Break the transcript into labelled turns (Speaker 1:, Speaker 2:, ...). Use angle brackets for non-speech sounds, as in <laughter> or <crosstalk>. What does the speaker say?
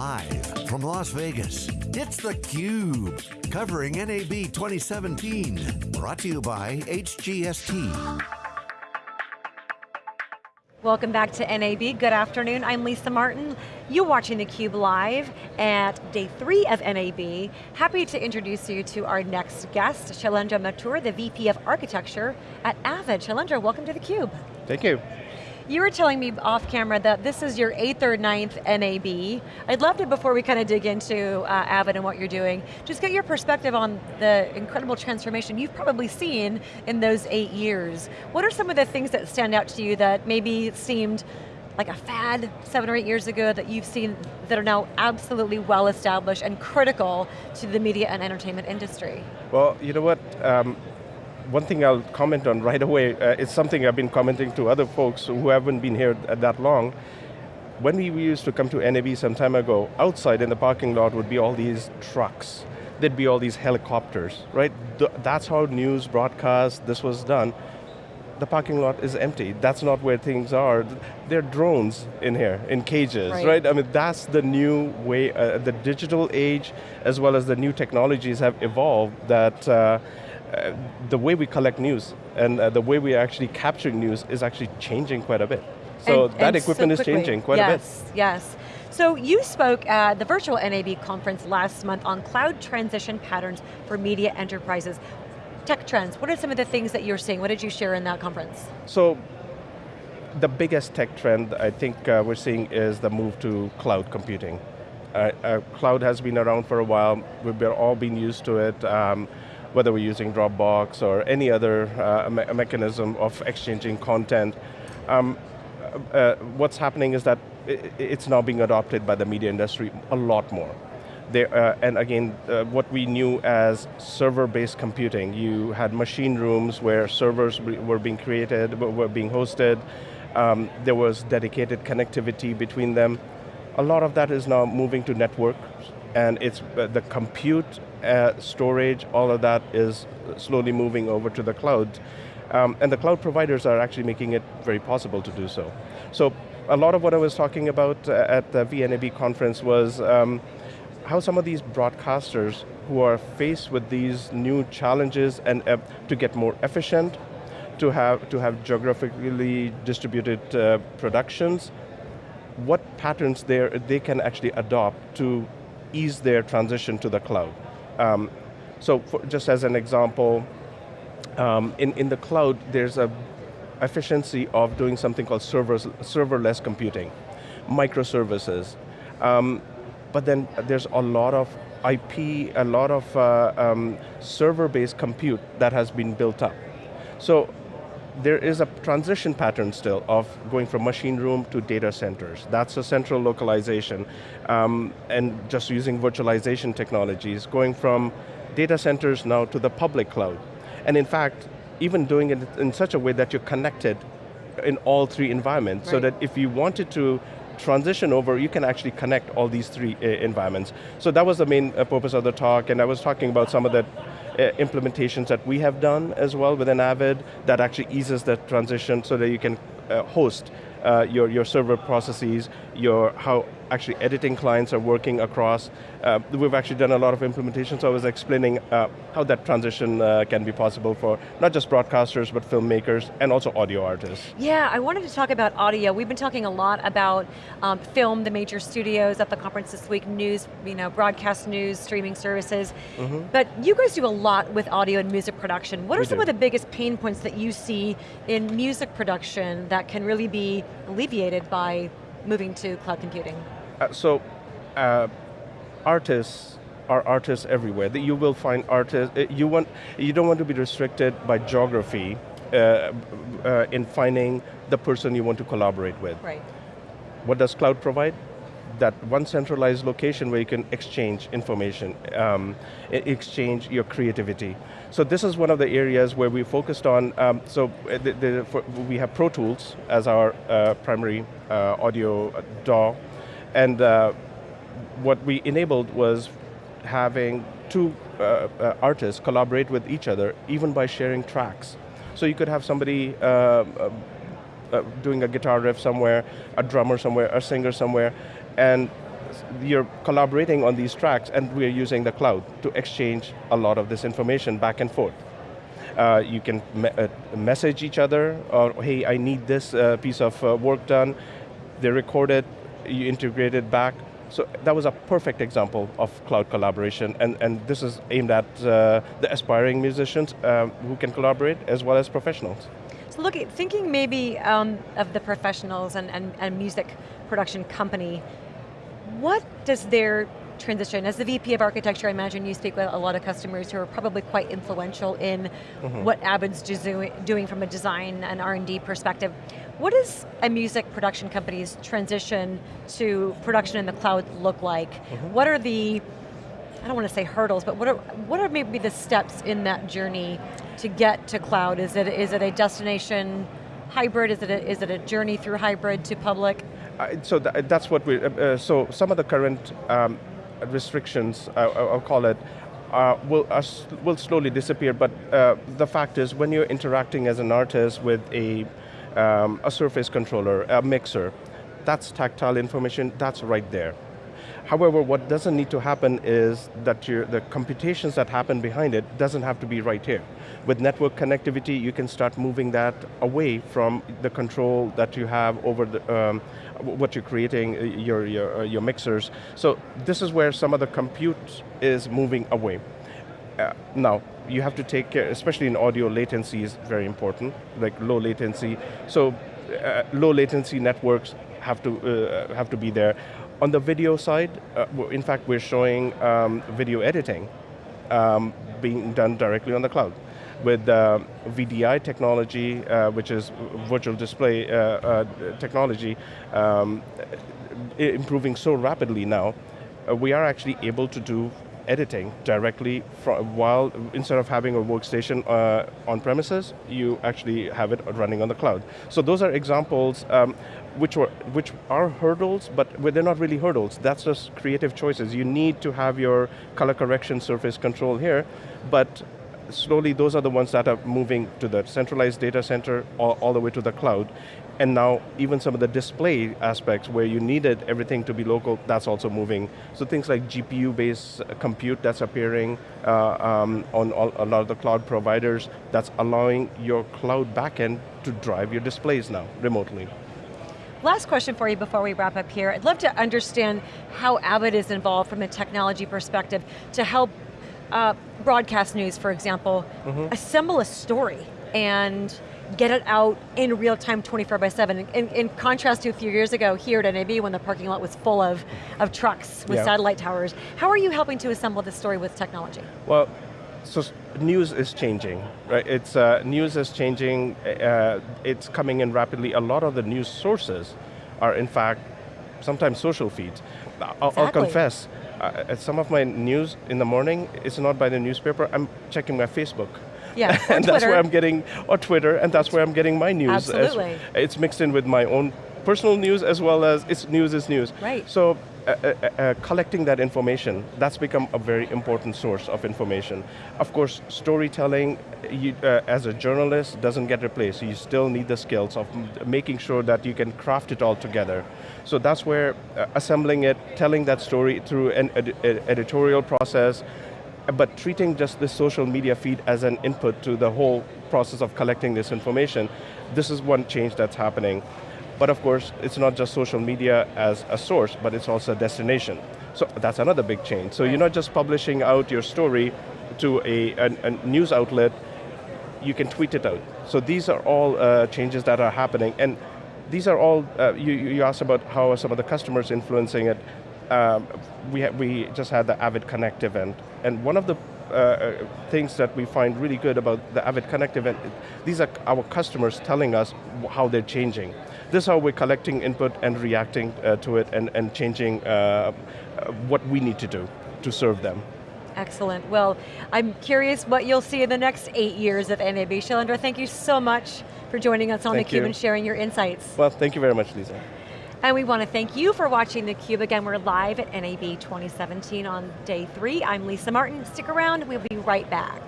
Speaker 1: Live from Las Vegas, it's theCUBE, covering NAB 2017. Brought to you by HGST.
Speaker 2: Welcome back to NAB, good afternoon, I'm Lisa Martin. You're watching theCUBE live at day three of NAB. Happy to introduce you to our next guest, Shailendra Mathur, the VP of Architecture at Avid. Shailendra, welcome to theCUBE.
Speaker 3: Thank you.
Speaker 2: You were telling me off camera that this is your eighth or ninth NAB. I'd love to, before we kind of dig into uh, Avid and what you're doing, just get your perspective on the incredible transformation you've probably seen in those eight years. What are some of the things that stand out to you that maybe seemed like a fad seven or eight years ago that you've seen that are now absolutely well established and critical to the media and entertainment industry?
Speaker 3: Well, you know what, um, one thing I'll comment on right away, uh, it's something I've been commenting to other folks who haven't been here that long. When we used to come to NAB some time ago, outside in the parking lot would be all these trucks. There'd be all these helicopters, right? That's how news broadcast, this was done. The parking lot is empty. That's not where things are. There are drones in here, in cages, right? right? I mean, that's the new way, uh, the digital age, as well as the new technologies have evolved that uh, uh, the way we collect news and uh, the way we are actually capturing news is actually changing quite a bit. So
Speaker 2: and,
Speaker 3: that
Speaker 2: and
Speaker 3: equipment
Speaker 2: so
Speaker 3: is changing quite
Speaker 2: yes,
Speaker 3: a bit.
Speaker 2: Yes, yes. So you spoke at the virtual NAB conference last month on cloud transition patterns for media enterprises. Tech trends, what are some of the things that you're seeing? What did you share in that conference?
Speaker 3: So, the biggest tech trend I think uh, we're seeing is the move to cloud computing. Uh, uh, cloud has been around for a while, we've all been used to it. Um, whether we're using Dropbox or any other uh, me mechanism of exchanging content. Um, uh, what's happening is that it's now being adopted by the media industry a lot more. There, uh, and again, uh, what we knew as server-based computing, you had machine rooms where servers were being created, were being hosted, um, there was dedicated connectivity between them. A lot of that is now moving to networks, and it's uh, the compute uh, storage, all of that is slowly moving over to the cloud. Um, and the cloud providers are actually making it very possible to do so. So a lot of what I was talking about uh, at the VNAB conference was um, how some of these broadcasters who are faced with these new challenges and uh, to get more efficient, to have, to have geographically distributed uh, productions, what patterns they can actually adopt to ease their transition to the cloud. Um, so for, just as an example, um, in, in the cloud, there's a efficiency of doing something called servers, serverless computing, microservices. Um, but then there's a lot of IP, a lot of uh, um, server-based compute that has been built up. So there is a transition pattern still of going from machine room to data centers. That's a central localization. Um, and just using virtualization technologies, going from data centers now to the public cloud. And in fact, even doing it in such a way that you're connected in all three environments, right. so that if you wanted to transition over, you can actually connect all these three uh, environments. So that was the main uh, purpose of the talk, and I was talking about some of the implementations that we have done as well within Avid that actually eases that transition so that you can uh, host uh, your, your server processes, your how actually editing clients are working across. Uh, we've actually done a lot of implementation, so I was explaining uh, how that transition uh, can be possible for not just broadcasters, but filmmakers, and also audio artists.
Speaker 2: Yeah, I wanted to talk about audio. We've been talking a lot about um, film, the major studios at the conference this week, news, you know, broadcast news, streaming services. Mm -hmm. But you guys do a lot with audio and music production. What are we some do. of the biggest pain points that you see in music production that can really be alleviated by moving to cloud computing?
Speaker 3: Uh, so, uh, artists are artists everywhere. That you will find artists, uh, you, want, you don't want to be restricted by geography uh, uh, in finding the person you want to collaborate with.
Speaker 2: Right.
Speaker 3: What does cloud provide? That one centralized location where you can exchange information, um, exchange your creativity. So this is one of the areas where we focused on, um, so the, the, for, we have Pro Tools as our uh, primary audio DAW, and uh, what we enabled was having two uh, uh, artists collaborate with each other, even by sharing tracks. So you could have somebody uh, uh, uh, doing a guitar riff somewhere, a drummer somewhere, a singer somewhere, and you're collaborating on these tracks and we're using the cloud to exchange a lot of this information back and forth. Uh, you can me uh, message each other, or hey, I need this uh, piece of uh, work done. They record it, you integrate it back. So that was a perfect example of cloud collaboration, and, and this is aimed at uh, the aspiring musicians um, who can collaborate as well as professionals.
Speaker 2: So look, thinking maybe um, of the professionals and, and, and music production company, what does their transition. As the VP of architecture, I imagine you speak with a lot of customers who are probably quite influential in mm -hmm. what Avid's doing from a design and R&D perspective. What does a music production company's transition to production in the cloud look like? Mm -hmm. What are the, I don't want to say hurdles, but what are, what are maybe the steps in that journey to get to cloud? Is it, is it a destination hybrid? Is it a, is it a journey through hybrid to public?
Speaker 3: Uh, so th that's what we, uh, uh, so some of the current um, restrictions, I'll call it, uh, will, uh, will slowly disappear, but uh, the fact is when you're interacting as an artist with a, um, a surface controller, a mixer, that's tactile information, that's right there. However, what doesn't need to happen is that the computations that happen behind it doesn't have to be right here. With network connectivity, you can start moving that away from the control that you have over the, um, what you're creating, uh, your, your, uh, your mixers. So this is where some of the compute is moving away. Uh, now, you have to take care, especially in audio, latency is very important, like low latency. So uh, low latency networks have to, uh, have to be there. On the video side, uh, in fact, we're showing um, video editing um, being done directly on the cloud with uh, VDI technology, uh, which is virtual display uh, uh technology, um, improving so rapidly now, uh, we are actually able to do editing directly from, while, instead of having a workstation uh, on premises, you actually have it running on the cloud. So those are examples um, which, were, which are hurdles, but they're not really hurdles. That's just creative choices. You need to have your color correction surface control here, but slowly those are the ones that are moving to the centralized data center all, all, the way to the cloud. And now even some of the display aspects where you needed everything to be local, that's also moving. So things like GPU-based compute that's appearing uh, um, on all, a lot of the cloud providers, that's allowing your cloud backend to drive your displays now remotely.
Speaker 2: Last question for you before we wrap up here. I'd love to understand how Avid is involved from a technology perspective to help uh, broadcast news, for example, mm -hmm. assemble a story and get it out in real time 24 by 7. In, in, contrast to a few years ago here at NAB when the parking lot was full of, of trucks with yeah. satellite towers. How are you helping to assemble this story with technology?
Speaker 3: Well, so news is changing, right? It's, uh, news is changing, uh, it's coming in rapidly. A lot of the news sources are in fact sometimes social feeds. I'll, exactly. I'll confess, uh, some of my news in the morning is not by the newspaper, I'm checking my Facebook.
Speaker 2: Yeah, <laughs>
Speaker 3: and that's where I'm getting, or Twitter, and that's where I'm getting my news.
Speaker 2: Absolutely.
Speaker 3: As, it's mixed in with my own personal news as well as it's news is news.
Speaker 2: Right.
Speaker 3: So uh, uh, uh, collecting that information, that's become a very important source of information. Of course, storytelling you, uh, as a journalist doesn't get replaced. You still need the skills of making sure that you can craft it all together. So that's where uh, assembling it, telling that story through an ed editorial process, but treating just the social media feed as an input to the whole process of collecting this information, this is one change that's happening. But of course, it's not just social media as a source, but it's also a destination. So that's another big change. So you're not just publishing out your story to a, a, a, news outlet, you can tweet it out. So these are all uh, changes that are happening. And these are all, uh, you, you asked about how are some of the customers influencing it. Um, we, we just had the Avid Connect event, and one of the uh, uh, things that we find really good about the Avid Connect event, these are our customers telling us how they're changing. This is how we're collecting input and reacting uh, to it and, and changing uh, uh, what we need to do to serve them.
Speaker 2: Excellent. Well, I'm curious what you'll see in the next eight years of NAB. Shailendra, thank you so much for joining us on theCUBE and sharing your insights.
Speaker 3: Well, thank you very much, Lisa.
Speaker 2: And we want to thank you for watching theCUBE. Again, we're live at NAB 2017 on day three. I'm Lisa Martin, stick around, we'll be right back.